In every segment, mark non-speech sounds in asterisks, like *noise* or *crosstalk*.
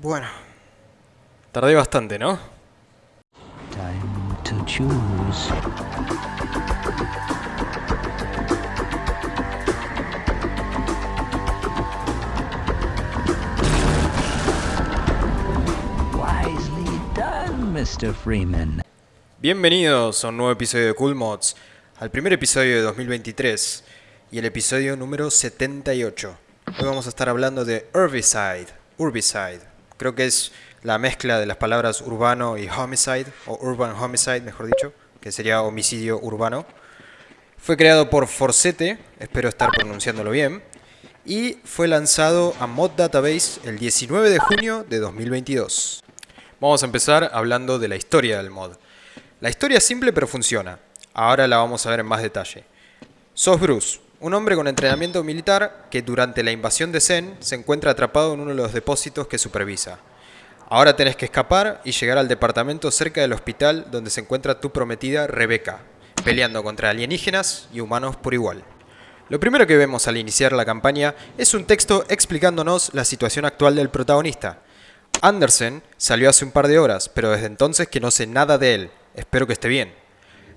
Bueno. Tardé bastante, ¿no? Time to choose. Wisely done, Mr. Freeman. Bienvenidos a un nuevo episodio de Cool Mods, al primer episodio de 2023 y el episodio número 78. Hoy vamos a estar hablando de Herbicide, Urbicide. Creo que es la mezcla de las palabras urbano y homicide, o urban homicide, mejor dicho, que sería homicidio urbano. Fue creado por Forsete, espero estar pronunciándolo bien, y fue lanzado a Mod Database el 19 de junio de 2022. Vamos a empezar hablando de la historia del mod. La historia es simple pero funciona. Ahora la vamos a ver en más detalle. Sos Bruce, un hombre con entrenamiento militar que durante la invasión de Zen se encuentra atrapado en uno de los depósitos que supervisa. Ahora tenés que escapar y llegar al departamento cerca del hospital donde se encuentra tu prometida Rebecca, peleando contra alienígenas y humanos por igual. Lo primero que vemos al iniciar la campaña es un texto explicándonos la situación actual del protagonista. Andersen salió hace un par de horas, pero desde entonces que no sé nada de él. Espero que esté bien.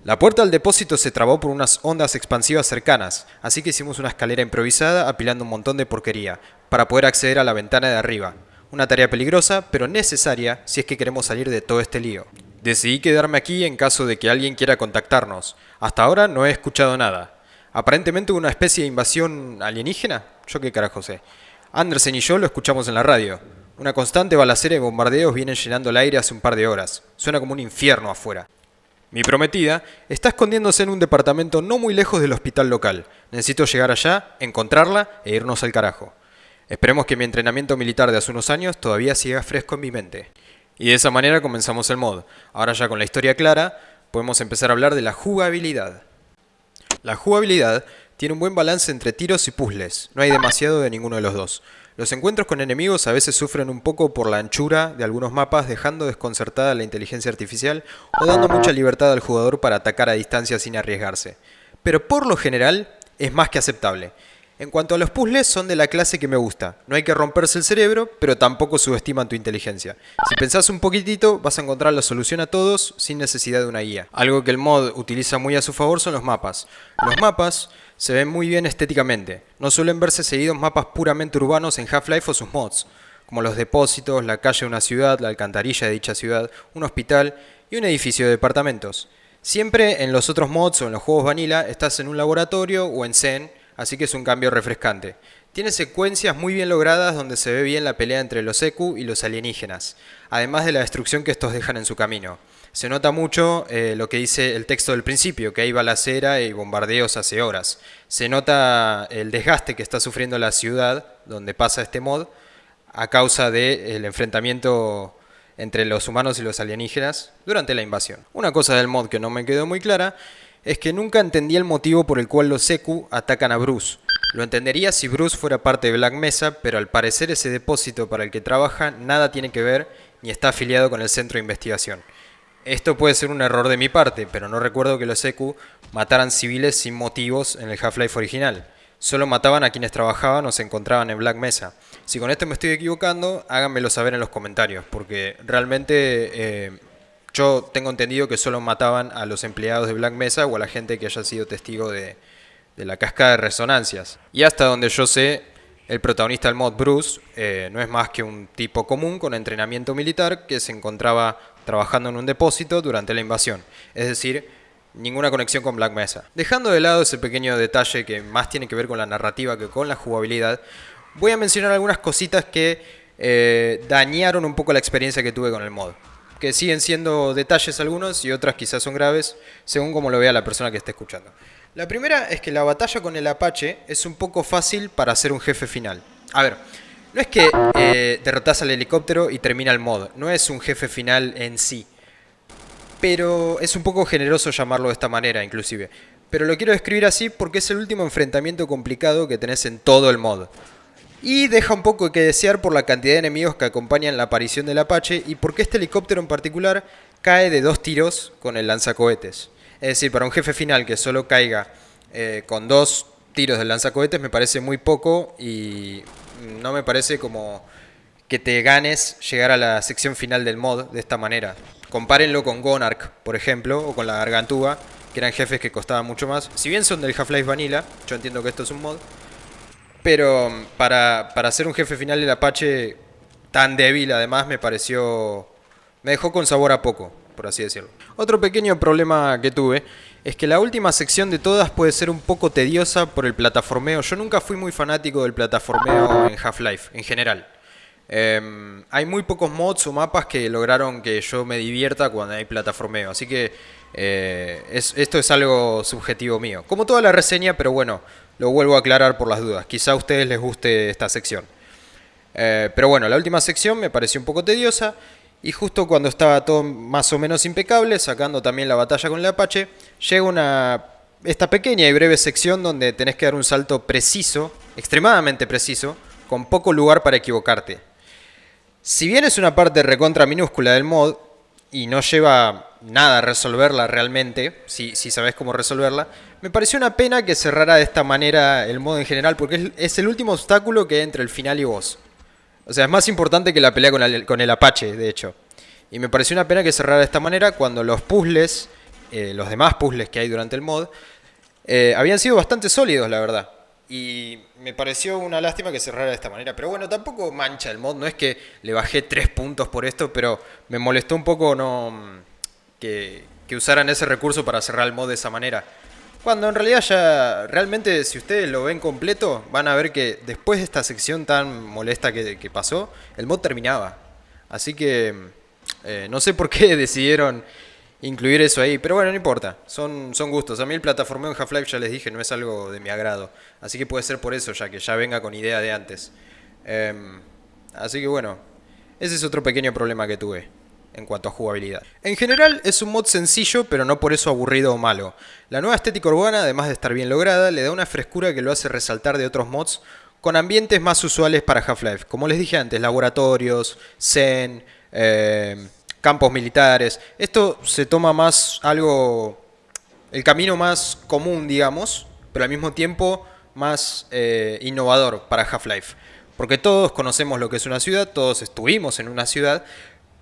La puerta al depósito se trabó por unas ondas expansivas cercanas, así que hicimos una escalera improvisada apilando un montón de porquería, para poder acceder a la ventana de arriba. Una tarea peligrosa, pero necesaria si es que queremos salir de todo este lío. Decidí quedarme aquí en caso de que alguien quiera contactarnos. Hasta ahora no he escuchado nada. Aparentemente una especie de invasión alienígena. Yo qué carajo sé. Andersen y yo lo escuchamos en la radio. Una constante balacera y bombardeos vienen llenando el aire hace un par de horas. Suena como un infierno afuera. Mi prometida está escondiéndose en un departamento no muy lejos del hospital local. Necesito llegar allá, encontrarla e irnos al carajo. Esperemos que mi entrenamiento militar de hace unos años todavía siga fresco en mi mente. Y de esa manera comenzamos el mod. Ahora ya con la historia clara, podemos empezar a hablar de la jugabilidad. La jugabilidad tiene un buen balance entre tiros y puzzles, no hay demasiado de ninguno de los dos. Los encuentros con enemigos a veces sufren un poco por la anchura de algunos mapas dejando desconcertada la inteligencia artificial o dando mucha libertad al jugador para atacar a distancia sin arriesgarse. Pero por lo general es más que aceptable. En cuanto a los puzzles, son de la clase que me gusta. No hay que romperse el cerebro, pero tampoco subestiman tu inteligencia. Si pensás un poquitito, vas a encontrar la solución a todos sin necesidad de una guía. Algo que el mod utiliza muy a su favor son los mapas. Los mapas se ven muy bien estéticamente. No suelen verse seguidos mapas puramente urbanos en Half-Life o sus mods, como los depósitos, la calle de una ciudad, la alcantarilla de dicha ciudad, un hospital y un edificio de departamentos. Siempre en los otros mods o en los juegos vanilla estás en un laboratorio o en Zen así que es un cambio refrescante. Tiene secuencias muy bien logradas donde se ve bien la pelea entre los Eku y los alienígenas, además de la destrucción que estos dejan en su camino. Se nota mucho eh, lo que dice el texto del principio, que hay balacera y bombardeos hace horas. Se nota el desgaste que está sufriendo la ciudad donde pasa este mod a causa del enfrentamiento entre los humanos y los alienígenas durante la invasión. Una cosa del mod que no me quedó muy clara es que nunca entendí el motivo por el cual los Seku atacan a Bruce. Lo entendería si Bruce fuera parte de Black Mesa, pero al parecer ese depósito para el que trabaja nada tiene que ver ni está afiliado con el centro de investigación. Esto puede ser un error de mi parte, pero no recuerdo que los Seku mataran civiles sin motivos en el Half-Life original. Solo mataban a quienes trabajaban o se encontraban en Black Mesa. Si con esto me estoy equivocando, háganmelo saber en los comentarios, porque realmente eh, yo tengo entendido que solo mataban a los empleados de Black Mesa o a la gente que haya sido testigo de, la cascada de resonancias. Y hasta donde yo sé, el protagonista del mod, Bruce, eh, no es más que un tipo común con entrenamiento militar que se encontraba trabajando en un depósito durante la invasión. Es decir, ninguna conexión con Black Mesa. Dejando de lado ese pequeño detalle que más tiene que ver con la narrativa que con la jugabilidad, voy a mencionar algunas cositas que eh, dañaron un poco la experiencia que tuve con el mod que siguen siendo detalles algunos y otras quizás son graves, según como lo vea la persona que esté escuchando. La primera es que la batalla con el Apache es un poco fácil para hacer un jefe final. A ver, no es que eh, derrotas al helicóptero y termina el mod, no es un jefe final en sí. Pero es un poco generoso llamarlo de esta manera, inclusive. Pero lo quiero describir así porque es el último enfrentamiento complicado que tenés en todo el mod. Y deja un poco que desear por la cantidad de enemigos que acompañan la aparición del Apache y porque este helicóptero en particular cae de dos tiros con el lanzacohetes. Es decir, para un jefe final que solo caiga eh, con dos tiros del lanzacohetes me parece muy poco y no me parece como que te ganes llegar a la sección final del mod de esta manera. Compárenlo con Gonark, por ejemplo, o con la Gargantúa, que eran jefes que costaban mucho más. Si bien son del Half-Life Vanilla, yo entiendo que esto es un mod, pero mm, para, para hacer un jefe final del Apache tan débil, además, me pareció... Me dejó con sabor a poco, por así decirlo. Otro pequeño problema que tuve es que la última sección de todas puede ser un poco tediosa por el plataformeo. Yo nunca fui muy fanático del plataformeo en Half-Life, en general. Em, hay muy pocos mods o mapas que lograron que yo me divierta cuando hay plataformeo, así que eh, esto es algo subjetivo mío. Como toda la reseña, pero bueno, lo vuelvo a aclarar por las dudas. Quizá a ustedes les guste esta sección. Eh, pero bueno, la última sección me pareció un poco tediosa. Y justo cuando estaba todo más o menos impecable, sacando también la batalla con el Apache, llega una, esta pequeña y breve sección donde tenés que dar un salto preciso, extremadamente preciso, con poco lugar para equivocarte. Si bien es una parte recontra minúscula del mod, y no lleva nada a resolverla realmente, si, si sabes cómo resolverla, me pareció una pena que cerrara de esta manera el mod en general, porque es, es el último obstáculo que hay entre el final y vos. O sea, es más importante que la pelea con el, con el Apache, de hecho. Y me pareció una pena que cerrara de esta manera cuando los puzzles, eh, los demás puzzles que hay durante el mod, eh, habían sido bastante sólidos, la verdad. Y me pareció una lástima que cerrara de esta manera. Pero bueno, tampoco mancha el mod. No es que le bajé tres puntos por esto, pero me molestó un poco no que, que usaran ese recurso para cerrar el mod de esa manera. Cuando en realidad ya, realmente si ustedes lo ven completo, van a ver que después de esta sección tan molesta que, pasó, el mod terminaba. Así que eh, no sé por qué *laughs* decidieron incluir eso ahí, pero bueno, no importa, son, son gustos. A mí el plataformeo en Half-Life, ya les dije, no es algo de mi agrado. Así que puede ser por eso, ya que ya venga con idea de antes. Em, así que bueno, ese es otro pequeño problema que tuve en cuanto a jugabilidad. En general es un mod sencillo, pero no por eso aburrido o malo. La nueva estética urbana, además de estar bien lograda, le da una frescura que lo hace resaltar de otros mods con ambientes más usuales para Half-Life. Como les dije antes, laboratorios, zen, eh, campos militares. Esto se toma más algo, el camino más común, digamos, pero al mismo tiempo más eh, innovador para Half-Life. Porque todos conocemos lo que es una ciudad, todos estuvimos en una ciudad,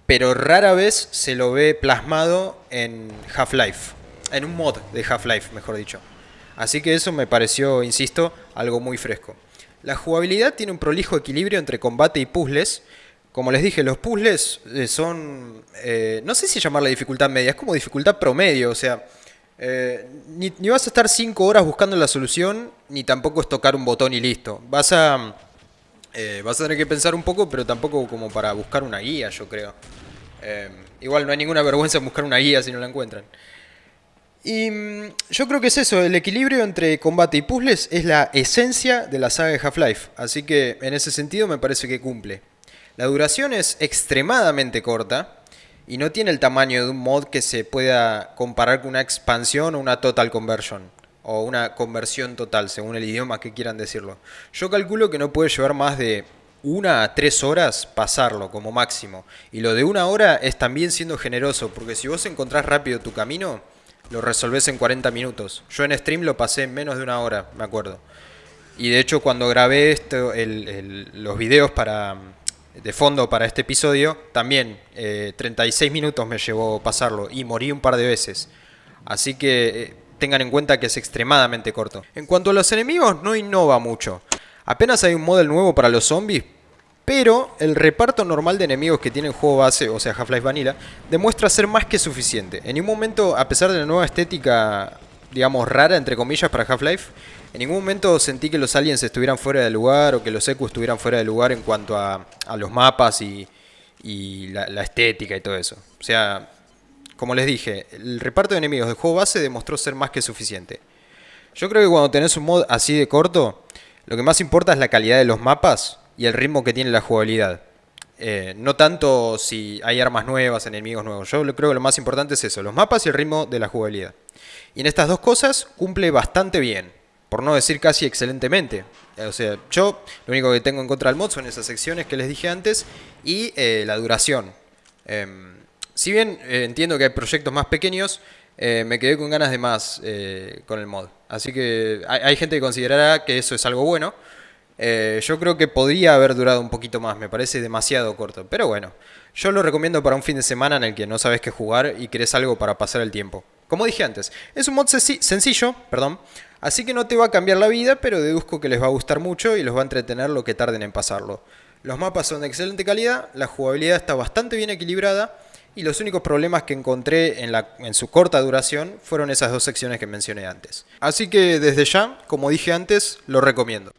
pero rara vez se lo ve plasmado en Half-Life, en un mod de Half-Life, mejor dicho. Así que eso me pareció, insisto, algo muy fresco. La jugabilidad tiene un prolijo equilibrio entre combate y puzzles. Como les dije, los puzzles eh, son, eh, no sé si llamarla dificultad media, es como dificultad promedio, o sea, eh, ni, ni, vas a estar 5 horas buscando la solución, ni tampoco es tocar un botón y listo. Vas a eh, vas a tener que pensar un poco, pero tampoco como para buscar una guía, yo creo. Eh, igual no hay ninguna *laughs* vergüenza en buscar una guía si no la encuentran. Y mm, yo creo que es eso, el equilibrio entre combate y puzzles es la esencia de la saga de Half-Life, así que en ese sentido me parece que cumple. La duración es extremadamente corta y no tiene el tamaño de un mod que se pueda comparar con una expansión o una total conversion o una conversión total, según el idioma que quieran decirlo. Yo calculo que no puede llevar más de una a tres horas pasarlo como máximo. Y lo de una hora es también siendo generoso, porque si vos encontrás rápido tu camino, lo resolvés en 40 minutos. Yo en stream lo pasé en menos de una hora, me acuerdo. Y de hecho cuando grabé esto, los videos para, de fondo para este episodio, también 36 eh, minutos me llevó pasarlo y morí un par de veces. Así que... Tengan en cuenta que es extremadamente corto. En cuanto a los enemigos, no innova mucho. Apenas hay un model nuevo para los zombies, pero el reparto normal de enemigos que tiene el juego base, o sea Half-Life Vanilla, demuestra ser más que suficiente. En ningún momento, a pesar de la nueva estética, digamos, rara, entre comillas, para Half-Life, en ningún momento sentí que los aliens estuvieran fuera de lugar o que los EQ estuvieran fuera de lugar en cuanto a, los mapas y, la, la estética y todo eso. O sea, como les dije, el reparto de enemigos del juego base demostró ser más que suficiente. Yo creo que cuando tenés un mod así de corto, lo que más importa es la calidad de los mapas y el ritmo que tiene la jugabilidad. Eh, no tanto si hay armas nuevas, enemigos nuevos. Yo creo que lo más importante es eso, los mapas y el ritmo de la jugabilidad. Y en estas dos cosas cumple bastante bien, por no decir casi excelentemente. O sea, yo lo único que tengo en contra del mod son esas secciones que les dije antes y eh, la duración. Em, si bien eh, entiendo que hay proyectos más pequeños, eh, me quedé con ganas de más eh, con el mod. Así que hay, gente que considerará que eso es algo bueno. Yo creo que podría haber durado un poquito más, me parece demasiado corto. Pero bueno, yo lo recomiendo para un fin de semana en el que no sabes qué jugar y querés algo para pasar el tiempo. Como dije antes, es un mod sencillo, perdón, así que no te va a cambiar la vida, pero deduzco que les va a gustar mucho y los va a entretener lo que tarden en pasarlo. Los mapas son de excelente calidad, la jugabilidad está bastante bien equilibrada y los únicos problemas que encontré en, su corta duración fueron esas dos secciones que mencioné antes. Así que desde ya, como dije antes, lo recomiendo.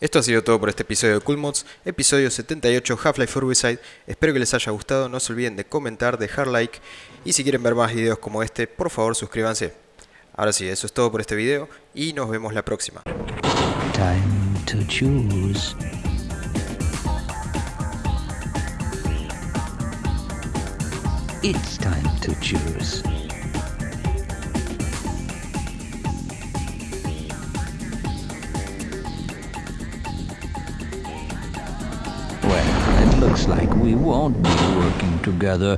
Esto ha sido todo por este episodio de Cool Mods, episodio 78 Half-Life Urbicide. Espero que les haya gustado, no se olviden de comentar, dejar like y si quieren ver más videos como este, por favor suscríbanse. Ahora sí, eso es todo por este video y nos vemos la próxima. It's time to choose. Well, it looks like we won't be working together.